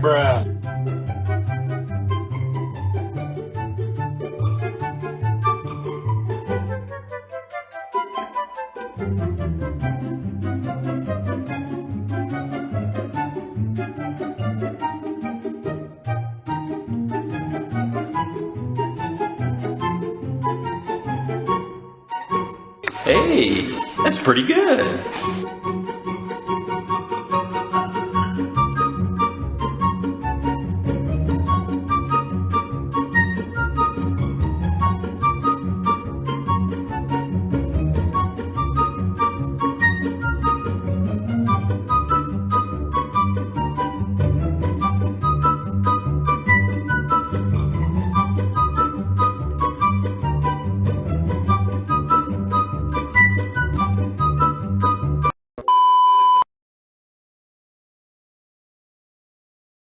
Bruh. Hey, that's pretty good.